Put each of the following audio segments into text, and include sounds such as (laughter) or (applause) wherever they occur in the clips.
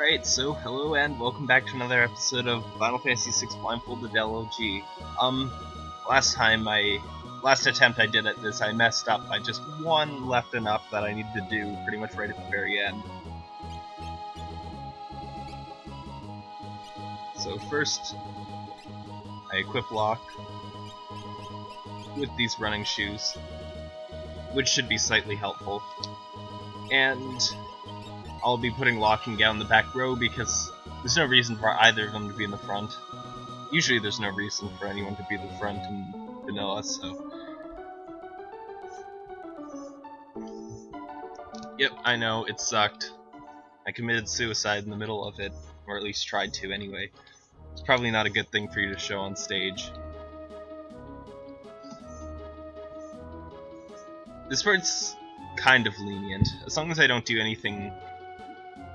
Alright, so hello and welcome back to another episode of Final Fantasy VI Blindfolded LOG. Um, last time I, last attempt I did at this, I messed up. I just one left enough that I needed to do pretty much right at the very end. So first, I equip Locke with these running shoes, which should be slightly helpful. And I'll be putting Gau in the back row because there's no reason for either of them to be in the front. Usually there's no reason for anyone to be in the front in vanilla, so... Yep, I know, it sucked. I committed suicide in the middle of it, or at least tried to anyway. It's probably not a good thing for you to show on stage. This part's kind of lenient, as long as I don't do anything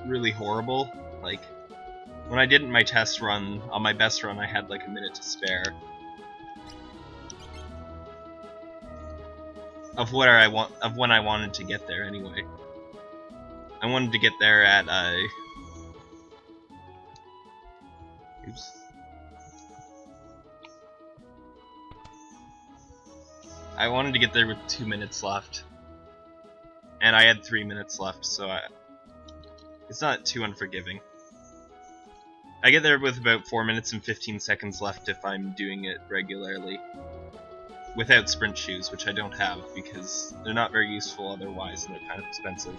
really horrible. Like, when I did my test run, on my best run, I had like a minute to spare. Of where I want, of when I wanted to get there, anyway. I wanted to get there at, uh... Oops. I wanted to get there with two minutes left. And I had three minutes left, so I, it's not too unforgiving. I get there with about 4 minutes and 15 seconds left if I'm doing it regularly. Without sprint shoes, which I don't have because they're not very useful otherwise and they're kind of expensive.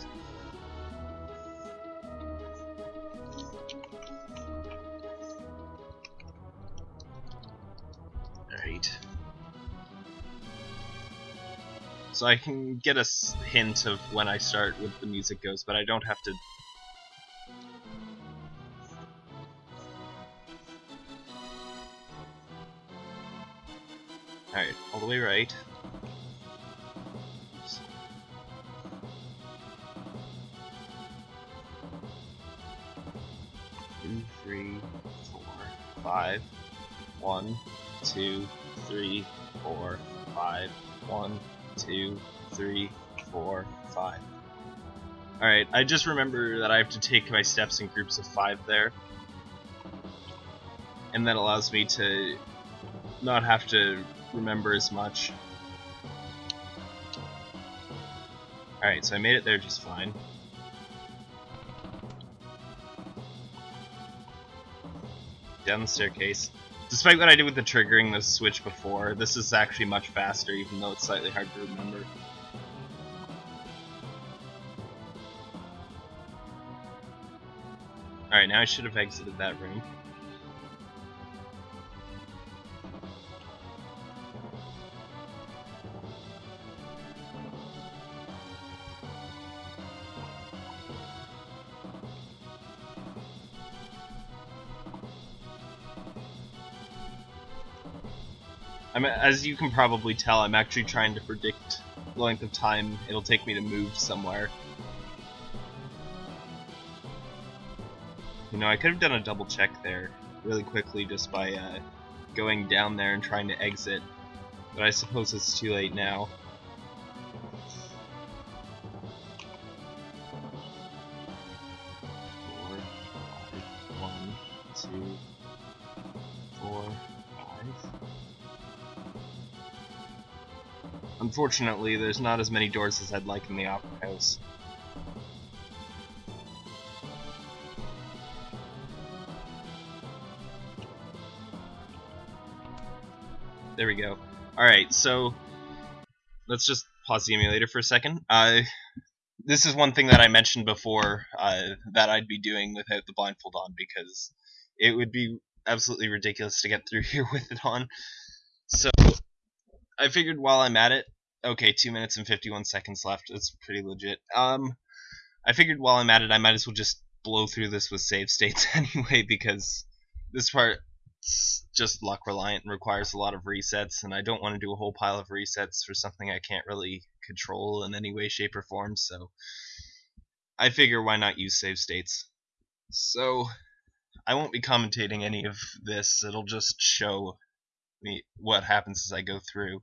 Alright. So I can get a hint of when I start with the music goes, but I don't have to all the way right. Two, three, four, five. One, two, three, four, five. One, two, three, four, five. Alright, I just remember that I have to take my steps in groups of five there. And that allows me to not have to remember as much. Alright, so I made it there just fine. Down the staircase. Despite what I did with the triggering the switch before, this is actually much faster, even though it's slightly hard to remember. Alright, now I should have exited that room. I'm, as you can probably tell, I'm actually trying to predict the length of time it'll take me to move somewhere. You know, I could have done a double check there really quickly just by uh, going down there and trying to exit, but I suppose it's too late now. Four, five, one, two, four, five. Unfortunately, there's not as many doors as I'd like in the Opera House. There we go. Alright, so let's just pause the emulator for a second. Uh, this is one thing that I mentioned before uh, that I'd be doing without the blindfold on because it would be absolutely ridiculous to get through (laughs) here with it on. So I figured while I'm at it, okay, two minutes and 51 seconds left. It's pretty legit. Um, I figured while I'm at it, I might as well just blow through this with save states (laughs) anyway, because this part just luck reliant and requires a lot of resets, and I don't want to do a whole pile of resets for something I can't really control in any way, shape, or form, so I figure why not use save states. So, I won't be commentating any of this, it'll just show me what happens as I go through.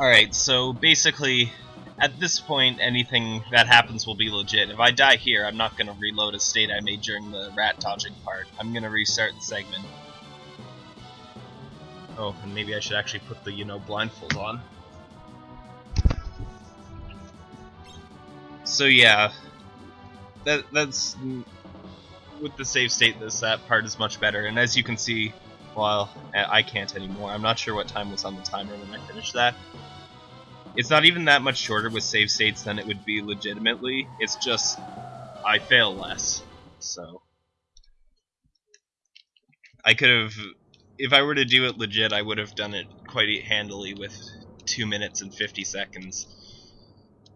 Alright, so basically, at this point, anything that happens will be legit. If I die here, I'm not going to reload a state I made during the rat dodging part. I'm going to restart the segment. Oh, and maybe I should actually put the, you know, blindfold on. So yeah, that that's mm, with the save state. This that part is much better, and as you can see, well, I can't anymore. I'm not sure what time was on the timer when I finished that. It's not even that much shorter with save states than it would be legitimately. It's just I fail less, so I could have if I were to do it legit, I would have done it quite handily with 2 minutes and 50 seconds.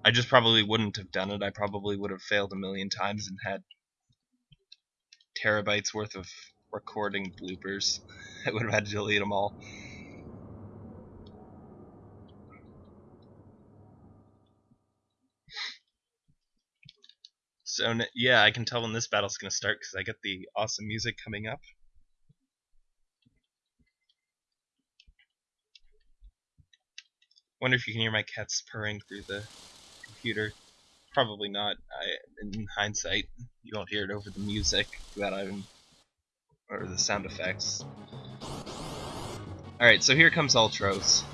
I just probably wouldn't have done it. I probably would have failed a million times and had terabytes worth of recording bloopers. (laughs) I would have had to delete them all. So yeah, I can tell when this battle's gonna start because I get the awesome music coming up. Wonder if you can hear my cats purring through the computer. Probably not. I, in hindsight, you won't hear it over the music that I'm, or the sound effects. Alright, so here comes Ultros.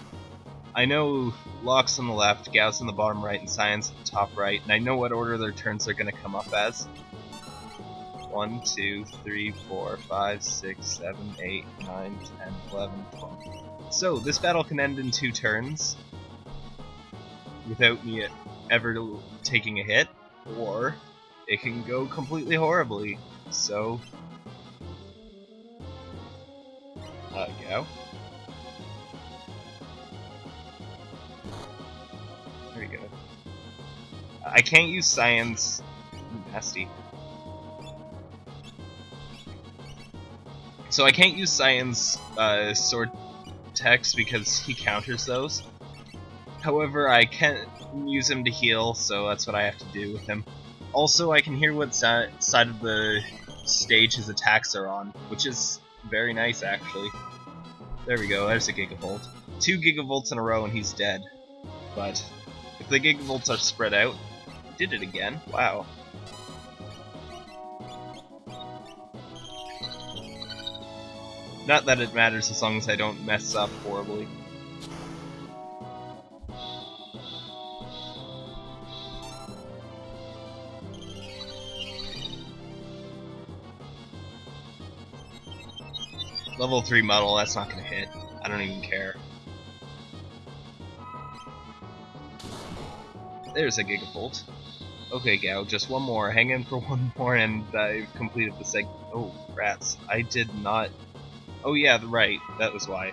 I know Locke's on the left, Gau's on the bottom right, and Cyan's at the top right, and I know what order their turns are going to come up as. 1, 2, 3, 4, 5, 6, 7, 8, 9, 10, 11, 12. So, this battle can end in two turns, without me ever taking a hit, or it can go completely horribly. So, uh, go. I can't use Cyan's. Nasty. So I can't use Cyan's uh, Sword Tech because he counters those. However, I can use him to heal, so that's what I have to do with him. Also, I can hear what side of the stage his attacks are on, which is very nice, actually. There we go, there's a Gigavolt. Two Gigavolts in a row and he's dead. But, if the Gigavolts are spread out, did it again, wow. Not that it matters as long as I don't mess up horribly. Level 3 muddle, that's not gonna hit. I don't even care. There's a Gigavolt. Okay, Gau, just one more. Hang in for (laughs) one more and I've completed the seg- Oh, rats. I did not... Oh yeah, right. That was why.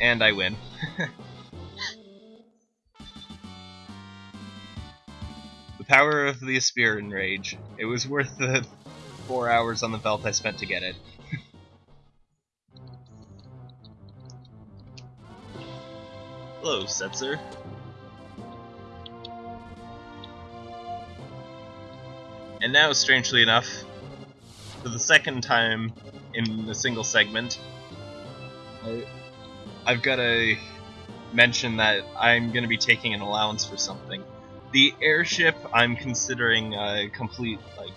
And I win. (laughs) The power of the Aspiran Rage. It was worth the four hours on the Veldt I spent to get it. Hello, Setzer. And now, strangely enough, for the second time in a single segment, I, I've got to mention that I'm going to be taking an allowance for something the airship I'm considering a complete like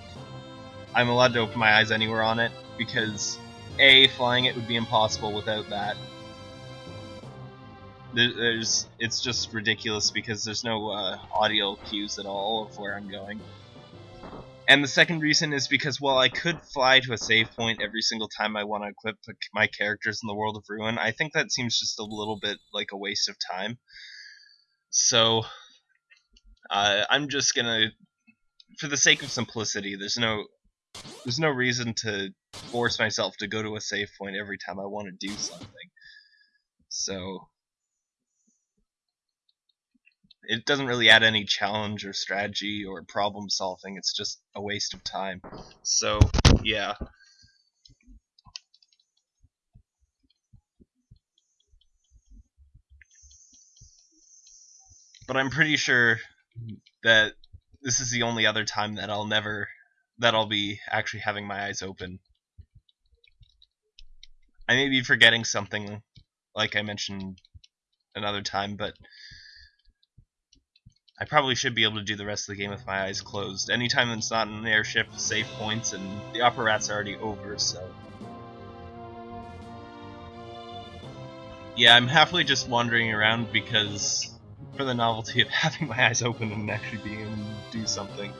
I'm allowed to open my eyes anywhere on it because a flying it would be impossible without that. There's it's just ridiculous because there's no uh, audio cues at all of where I'm going. And the second reason is because while I could fly to a save point every single time I want to equip my characters in the world of Ruin, I think that seems just a little bit like a waste of time. So uh, I'm just gonna, for the sake of simplicity, there's no, there's no reason to force myself to go to a save point every time I want to do something. So it doesn't really add any challenge or strategy or problem solving. It's just a waste of time. So yeah. But I'm pretty sure that this is the only other time that I'll never that I'll be actually having my eyes open. I may be forgetting something, like I mentioned another time, but I probably should be able to do the rest of the game with my eyes closed. Anytime it's not an airship, save points, and the Opera Rat's already over, so... Yeah, I'm happily just wandering around because for the novelty of (laughs) having my eyes open and actually being able to do something.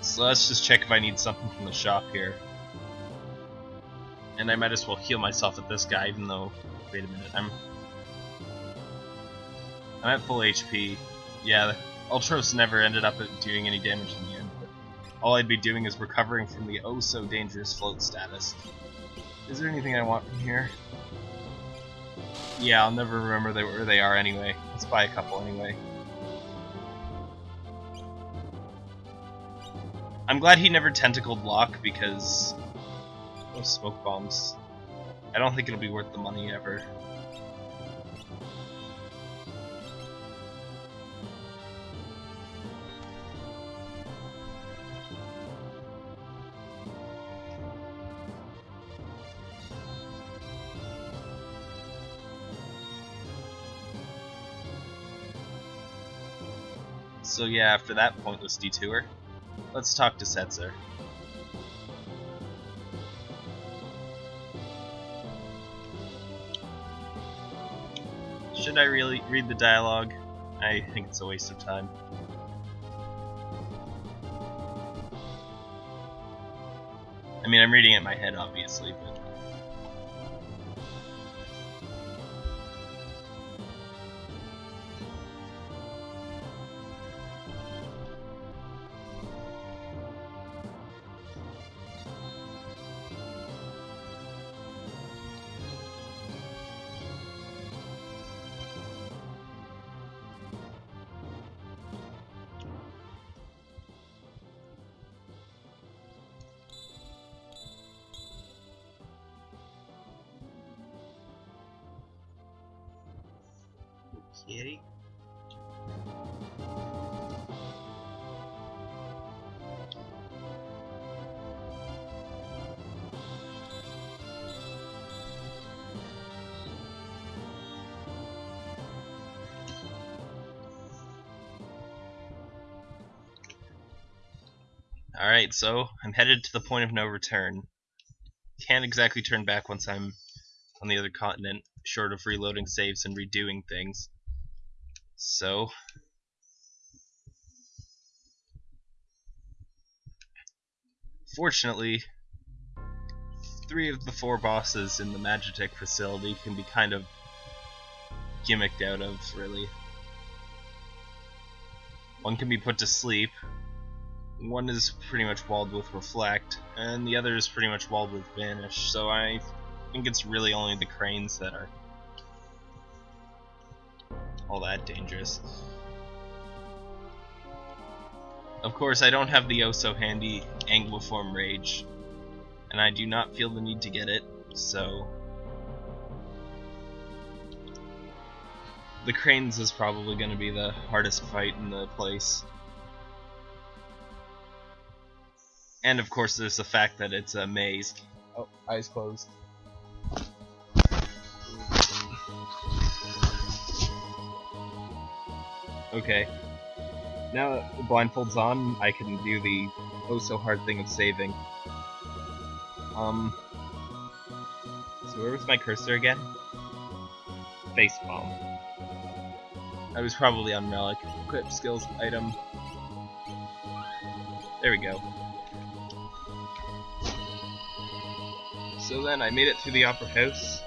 So let's just check if I need something from the shop here. And I might as well heal myself at this guy, even though... Wait a minute, I'm... I'm at full HP. Yeah, Ultros never ended up doing any damage in the end, but all I'd be doing is recovering from the oh-so-dangerous float status. Is there anything I want from here? Yeah, I'll never remember they, where they are anyway. Let's buy a couple anyway. I'm glad he never tentacled Locke because those smoke bombs. I don't think it'll be worth the money ever. So yeah, after that pointless detour, let's talk to Setzer. Should I really read the dialogue? I think it's a waste of time. I mean, I'm reading it in my head, obviously, but Alright, so I'm headed to the point of no return. Can't exactly turn back once I'm on the other continent, short of reloading saves and redoing things. So, fortunately, three of the four bosses in the Magitech facility can be kind of gimmicked out of, really. One can be put to sleep, one is pretty much walled with Reflect, and the other is pretty much walled with Vanish, so I think it's really only the cranes that are all that dangerous. Of course, I don't have the oh so handy Anguiform Rage, and I do not feel the need to get it, so... The Cranes is probably going to be the hardest fight in the place. And of course there's the fact that it's a maze. Oh, eyes closed. Okay. Now that the blindfold's on, I can do the oh so hard thing of saving. Um. So where was my cursor again? Face bomb. I was probably on relic. Equip skills item. There we go. So then I made it through the Opera House.